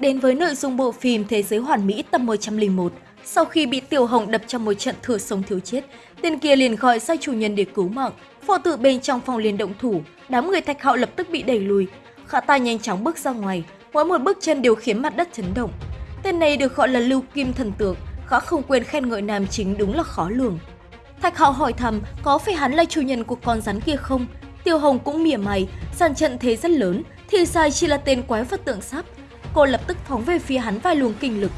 đến với nội dung bộ phim Thế giới hoàn mỹ tập 101. Sau khi bị Tiểu Hồng đập trong một trận thừa sống thiếu chết, tên kia liền gọi sai chủ nhân để cứu mạng. Phò tử bên trong phòng liền động thủ, đám người thạch hạo lập tức bị đẩy lùi. Khả ta nhanh chóng bước ra ngoài, mỗi một bước chân đều khiến mặt đất chấn động. Tên này được gọi là Lưu Kim Thần Tượng, khó không quên khen ngợi nam chính đúng là khó lường. Thạch Hạo hỏi thầm có phải hắn là chủ nhân của con rắn kia không? Tiêu Hồng cũng mỉa mày, sàn trận thế rất lớn, thì sai chỉ là tên quái vật tượng sắp. Cô lập tức phóng về phía hắn vài luồng kinh lực.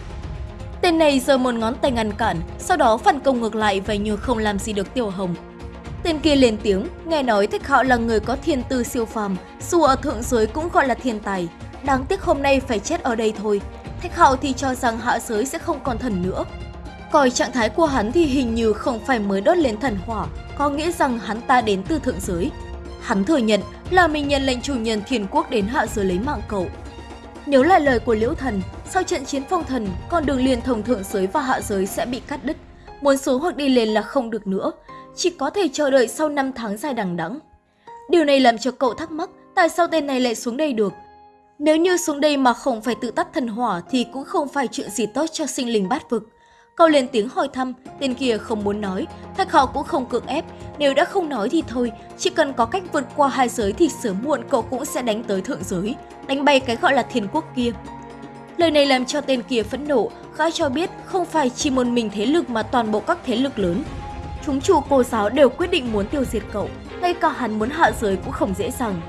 Tên này giơ một ngón tay ngăn cản, sau đó phản công ngược lại và như không làm gì được Tiêu Hồng. Tên kia lên tiếng, nghe nói Thạch Hạo là người có thiên tư siêu phàm, dù ở thượng giới cũng gọi là thiên tài. Đáng tiếc hôm nay phải chết ở đây thôi. Thạch Hạo thì cho rằng hạ giới sẽ không còn thần nữa. Coi trạng thái của hắn thì hình như không phải mới đốt lên thần hỏa, có nghĩa rằng hắn ta đến từ thượng giới. Hắn thừa nhận là mình nhận lệnh chủ nhân thiên quốc đến hạ giới lấy mạng cậu. Nếu là lời của Liễu Thần, sau trận chiến phong thần, con đường liên thông thượng giới và hạ giới sẽ bị cắt đứt. Muốn xuống hoặc đi lên là không được nữa, chỉ có thể chờ đợi sau 5 tháng dài đằng đẵng. Điều này làm cho cậu thắc mắc tại sao tên này lại xuống đây được. Nếu như xuống đây mà không phải tự tắt thần hỏa thì cũng không phải chuyện gì tốt cho sinh linh bát vực. Cậu lên tiếng hỏi thăm, tên kia không muốn nói, Thạch Hạo cũng không cưỡng ép, nếu đã không nói thì thôi, chỉ cần có cách vượt qua hai giới thì sớm muộn cậu cũng sẽ đánh tới thượng giới, đánh bay cái gọi là thiên quốc kia. Lời này làm cho tên kia phẫn nộ, gã cho biết không phải chỉ một mình thế lực mà toàn bộ các thế lực lớn. Chúng chủ cô giáo đều quyết định muốn tiêu diệt cậu, ngay cả hắn muốn hạ giới cũng không dễ dàng.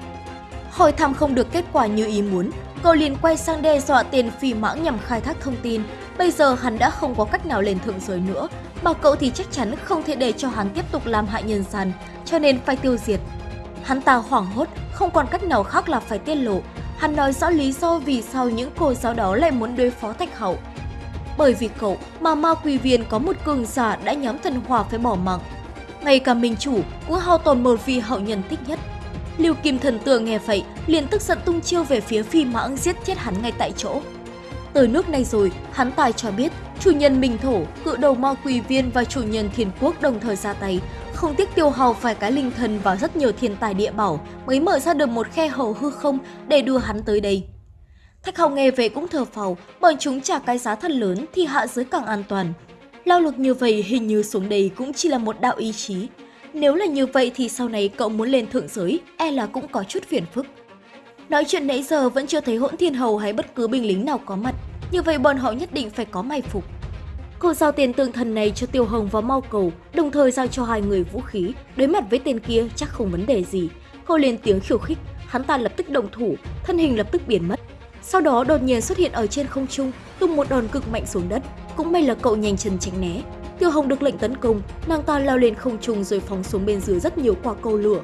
Hỏi thăm không được kết quả như ý muốn, cậu liền quay sang đe dọa tiền phi mãng nhằm khai thác thông tin. Bây giờ hắn đã không có cách nào lên thượng giới nữa, mà cậu thì chắc chắn không thể để cho hắn tiếp tục làm hại nhân gian, cho nên phải tiêu diệt. Hắn ta hoảng hốt, không còn cách nào khác là phải tiết lộ. Hắn nói rõ lý do vì sao những cô giáo đó lại muốn đối phó Thạch Hậu. Bởi vì cậu mà ma quỷ viên có một cường giả đã nhóm thần hỏa phải bỏ mạng. Ngay cả minh chủ cũng hao tồn một vị hậu nhân thích nhất. Lưu Kim Thần Tường nghe vậy, liền tức giận tung chiêu về phía phi mãng giết chết hắn ngay tại chỗ. Tới nước này rồi, hắn tài cho biết chủ nhân Minh Thổ, cự đầu ma quỳ viên và chủ nhân thiên quốc đồng thời ra tay, không tiếc tiêu hao phải cái linh thần và rất nhiều thiên tài địa bảo mới mở ra được một khe hở hư không để đưa hắn tới đây. Thạch Hồng nghe về cũng thở phào, bọn chúng trả cái giá thật lớn thì hạ giới càng an toàn. Lao lực như vậy hình như xuống đây cũng chỉ là một đạo ý chí. Nếu là như vậy thì sau này cậu muốn lên thượng giới, e là cũng có chút phiền phức. Nói chuyện nãy giờ vẫn chưa thấy hỗn thiên hầu hay bất cứ binh lính nào có mặt, như vậy bọn họ nhất định phải có mai phục. Cô giao tiền tương thần này cho Tiêu Hồng và Mau Cầu, đồng thời giao cho hai người vũ khí. Đối mặt với tên kia chắc không vấn đề gì. Cô lên tiếng khiêu khích, hắn ta lập tức động thủ, thân hình lập tức biến mất. Sau đó đột nhiên xuất hiện ở trên không trung, tung một đòn cực mạnh xuống đất. Cũng may là cậu nhanh chân tránh né. Tiêu Hồng được lệnh tấn công, nàng ta lao lên không trung rồi phóng xuống bên dưới rất nhiều quả cầu lửa.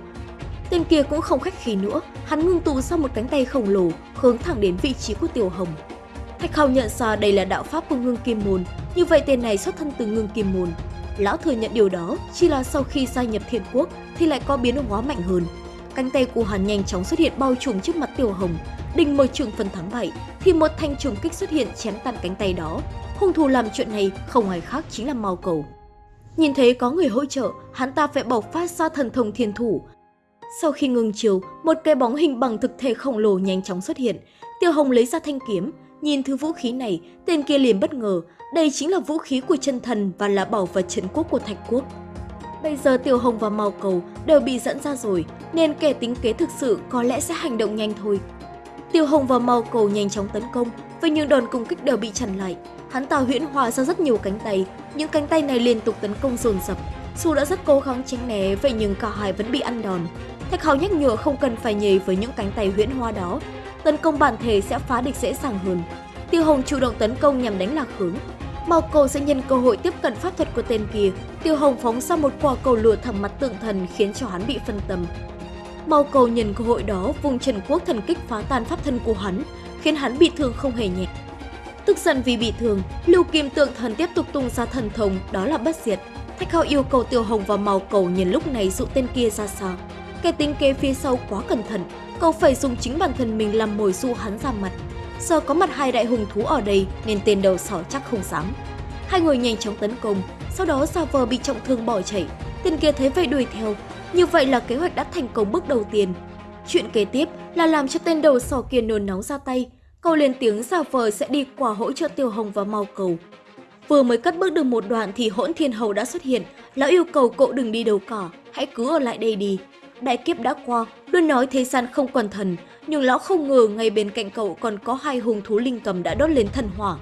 Tên kia cũng không khách khí nữa, hắn ngưng tụ ra một cánh tay khổng lồ, hướng thẳng đến vị trí của Tiểu Hồng. Thạch Hào nhận ra đây là đạo pháp của Ngưng Kim Môn, như vậy tên này xuất thân từ Ngưng Kim Môn. Lão thừa nhận điều đó, chỉ là sau khi gia nhập Thiên Quốc thì lại có biến hóa mạnh hơn. Cánh tay của hắn nhanh chóng xuất hiện bao trùm trước mặt Tiểu Hồng, định mời trường phần thắng bại thì một thanh trùng kích xuất hiện chém tan cánh tay đó. Hung thủ làm chuyện này không ai khác chính là Mao Cầu. Nhìn thấy có người hỗ trợ, hắn ta phải bộc phát ra thần thông thiên thủ. Sau khi ngừng chiều, một cái bóng hình bằng thực thể khổng lồ nhanh chóng xuất hiện. Tiêu Hồng lấy ra thanh kiếm, nhìn thứ vũ khí này, tên kia liền bất ngờ, đây chính là vũ khí của chân thần và là bảo vật trấn quốc của Thạch Quốc. Bây giờ Tiểu Hồng và Mao Cầu đều bị dẫn ra rồi, nên kẻ tính kế thực sự có lẽ sẽ hành động nhanh thôi. Tiêu Hồng và Mao Cầu nhanh chóng tấn công, với những đòn công kích đều bị chặn lại. Hắn ta huyễn hòa ra rất nhiều cánh tay, những cánh tay này liên tục tấn công dồn dập. Su đã rất cố gắng tránh né, vậy nhưng cả hai vẫn bị ăn đòn. Thạch Hào nhắc nhở không cần phải nhảy với những cánh tay huyễn hoa đó, tấn công bản thể sẽ phá địch dễ dàng hơn. Tiêu Hồng chủ động tấn công nhằm đánh lạc hướng. Mao Cầu sẽ nhân cơ hội tiếp cận pháp thuật của tên kia. Tiêu Hồng phóng ra một quả cầu lửa thẳng mặt tượng thần khiến cho hắn bị phân tâm. Mao Cầu nhân cơ hội đó vùng Trần Quốc thần kích phá tan pháp thân của hắn, khiến hắn bị thương không hề nhẹ. Tức giận vì bị thương, Lưu Kim Tượng Thần tiếp tục tung ra thần thông, đó là bất diệt. Thạch Hạo yêu cầu Tiêu Hồng và Mao Cầu nhân lúc này dụ tên kia ra xa. Kẻ tính kế phía sau quá cẩn thận, cậu phải dùng chính bản thân mình làm mồi du hắn ra mặt. Giờ có mặt hai đại hùng thú ở đây nên tên đầu sỏ chắc không dám. Hai người nhanh chóng tấn công, sau đó giả vờ bị trọng thương bỏ chạy. Tên kia thấy vậy đuổi theo, như vậy là kế hoạch đã thành công bước đầu tiên. Chuyện kế tiếp là làm cho tên đầu sỏ kia nôn nóng ra tay. Cậu lên tiếng giả vờ sẽ đi qua hỗ trợ Tiêu Hồng và Mau Cầu. Vừa mới cất bước được một đoạn thì hỗn thiên hầu đã xuất hiện. Lão yêu cầu cậu đừng đi đâu cả, hãy cứ ở lại đây đi. Đại kiếp đã qua, luôn nói thế gian không còn thần, nhưng lão không ngờ ngay bên cạnh cậu còn có hai hùng thú linh cầm đã đốt lên thần hỏa.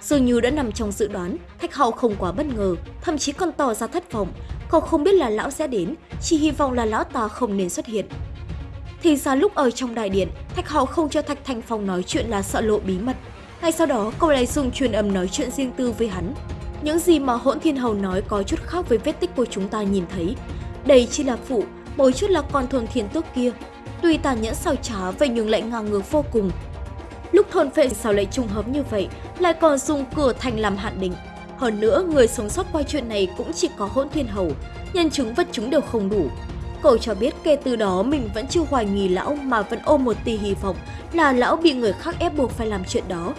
Dường như đã nằm trong dự đoán, Thạch Hạo không quá bất ngờ, thậm chí còn tỏ ra thất vọng. Cậu không biết là lão sẽ đến, chỉ hy vọng là lão ta không nên xuất hiện. Thì ra lúc ở trong đại điện, Thạch Hạo không cho Thạch Thanh Phong nói chuyện là sợ lộ bí mật. Ngay sau đó, cậu lại dùng truyền âm nói chuyện riêng tư với hắn. Những gì mà hỗn thiên hầu nói có chút khác với vết tích của chúng ta nhìn thấy. Đây chỉ là phụ, mỗi chút là con thôn thiên tước kia. Tuy tàn nhẫn sao trá vậy nhưng lại ngang ngược vô cùng. Lúc thôn phệ sao lại trùng hợp như vậy, lại còn dùng cửa thành làm hạn định. Hơn nữa, người sống sót qua chuyện này cũng chỉ có hỗn thiên hầu, nhân chứng vật chứng đều không đủ. Cậu cho biết kể từ đó mình vẫn chưa hoài nghi lão mà vẫn ôm một tia hy vọng là lão bị người khác ép buộc phải làm chuyện đó.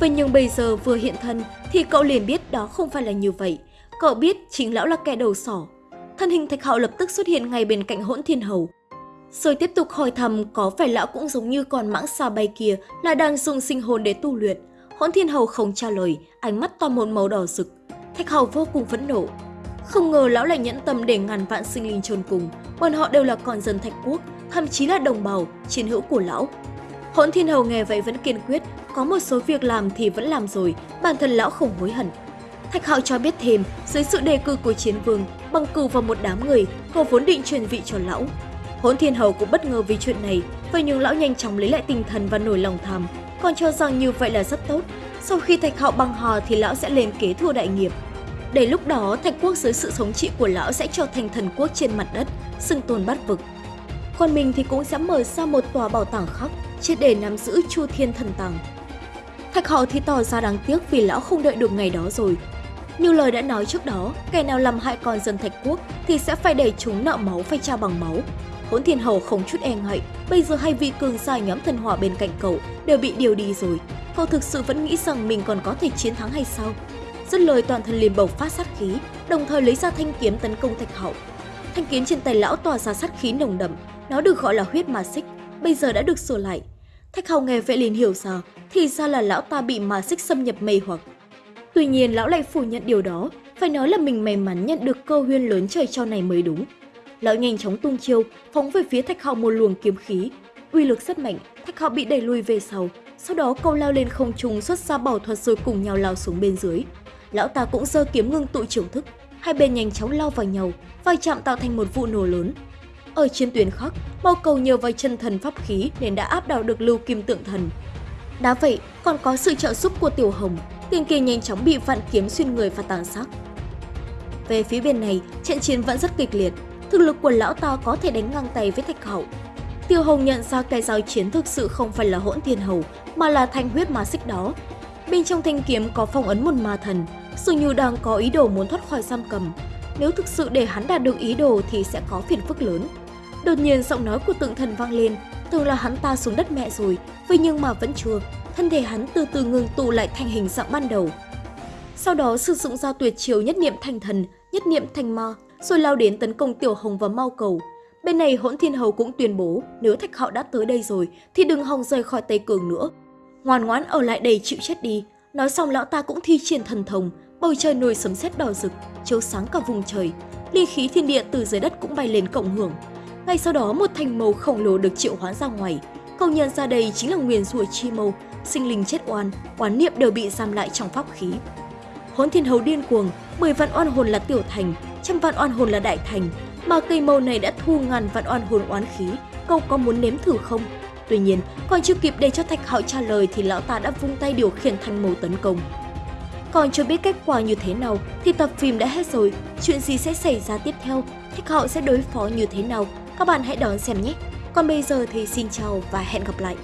Vậy nhưng bây giờ vừa hiện thân thì cậu liền biết đó không phải là như vậy. Cậu biết chính lão là kẻ đầu sỏ. Thân hình thạch hạo lập tức xuất hiện ngay bên cạnh hỗn thiên hầu. Rồi tiếp tục hỏi thầm có phải lão cũng giống như con mãng xà bay kia là đang dùng sinh hồn để tu luyện. Hỗn thiên hầu không trả lời, ánh mắt to một màu đỏ rực. Thạch Hạo vô cùng phẫn nộ, không ngờ lão lại nhẫn tâm để ngàn vạn sinh linh chôn cùng, bọn họ đều là con dân thạch quốc, thậm chí là đồng bào, chiến hữu của lão. Hỗn Thiên Hầu nghe vậy vẫn kiên quyết, có một số việc làm thì vẫn làm rồi, bản thân lão không hối hận. Thạch Hạo cho biết thêm, dưới sự đề cử của chiến vương, bằng cử vào một đám người, cô vốn định truyền vị cho lão. Hỗn Thiên Hầu cũng bất ngờ vì chuyện này, vậy nhưng lão nhanh chóng lấy lại tinh thần và nổi lòng tham, còn cho rằng như vậy là rất tốt. Sau khi Thạch Hạo băng hò thì lão sẽ lên kế thừa đại nghiệp. Để lúc đó, Thạch quốc dưới sự thống trị của lão sẽ trở thành thần quốc trên mặt đất, xưng tồn bát vực. Còn mình thì cũng sẽ mở ra một tòa bảo tàng khác, chỉ để nắm giữ Chu Thiên Thần Tàng. Thạch Hạo thì tỏ ra đáng tiếc vì lão không đợi được ngày đó rồi. Như lời đã nói trước đó, kẻ nào làm hại con dân Thạch Quốc thì sẽ phải để chúng nợ máu phải trao bằng máu. Hỗn Thiên Hầu không chút e ngại, bây giờ hai vị cường gia nhóm thần hỏa bên cạnh cậu đều bị điều đi rồi. Cậu thực sự vẫn nghĩ rằng mình còn có thể chiến thắng hay sao? Dứt lời toàn thân liền bộc phát sát khí, đồng thời lấy ra thanh kiếm tấn công Thạch Hậu. Thanh kiếm trên tay lão tỏa ra sát khí nồng đậm, nó được gọi là huyết ma xích, bây giờ đã được sửa lại. Thạch Hậu nghe vậy liền hiểu ra, thì ra là lão ta bị ma xích xâm nhập mê hoặc. Tuy nhiên lão lại phủ nhận điều đó, phải nói là mình may mắn nhận được cơ huyên lớn trời cho này mới đúng. Lão nhanh chóng tung chiêu, phóng về phía Thạch hào một luồng kiếm khí. Uy lực rất mạnh, Thạch hào bị đẩy lùi về sau, sau đó câu lao lên không trung xuất ra bảo thuật rồi cùng nhau lao xuống bên dưới lão ta cũng giơ kiếm ngưng tụ trưởng thức, hai bên nhanh chóng lao vào nhau, vai chạm tạo thành một vụ nổ lớn. Ở trên tuyến khác, mao cầu nhờ vào chân thần pháp khí nên đã áp đảo được lưu kim tượng thần. Đá vậy, còn có sự trợ giúp của Tiểu Hồng, tiền kia nhanh chóng bị vạn kiếm xuyên người và tàn sát. Về phía bên này, trận chiến vẫn rất kịch liệt, thực lực của lão ta có thể đánh ngang tay với Thạch Hậu. Tiêu Hồng nhận ra cái giao chiến thực sự không phải là hỗn thiên hầu, mà là thanh huyết ma xích đó. Bên trong thanh kiếm có phong ấn một ma thần, dường như đang có ý đồ muốn thoát khỏi giam cầm. Nếu thực sự để hắn đạt được ý đồ thì sẽ có phiền phức lớn. Đột nhiên giọng nói của tượng thần vang lên, tưởng là hắn ta xuống đất mẹ rồi, vậy nhưng mà vẫn chưa. Thân thể hắn từ từ ngừng tụ lại thành hình dạng ban đầu. Sau đó sử dụng ra tuyệt chiều nhất niệm thành thần, nhất niệm thành ma, rồi lao đến tấn công Tiểu Hồng và Mau Cầu. Bên này Hỗn Thiên Hầu cũng tuyên bố, nếu Thạch Hạo đã tới đây rồi thì đừng hòng rời khỏi Tây Cường nữa. Ngoan ngoãn ở lại đây chịu chết đi. Nói xong lão ta cũng thi triển thần thông, bầu trời nổi sấm sét đỏ rực, chiếu sáng cả vùng trời. Ly khí thiên địa từ dưới đất cũng bay lên cộng hưởng. Ngay sau đó một thành màu khổng lồ được triệu hóa ra ngoài. Công nhân ra đây chính là nguyền rủa chi mâu, sinh linh chết oan, oán niệm đều bị giam lại trong pháp khí. Hỗn thiên hầu điên cuồng, 10 vạn oan hồn là tiểu thành, trăm vạn oan hồn là đại thành, mà cây mâu này đã thu ngàn vạn oan hồn oán khí, cậu có muốn nếm thử không? Tuy nhiên, còn chưa kịp để cho Thạch Hạo trả lời thì lão ta đã vung tay điều khiển thanh mâu tấn công. Còn chưa biết kết quả như thế nào thì tập phim đã hết rồi, chuyện gì sẽ xảy ra tiếp theo, Thạch Hạo sẽ đối phó như thế nào, các bạn hãy đón xem nhé. Còn bây giờ thì xin chào và hẹn gặp lại.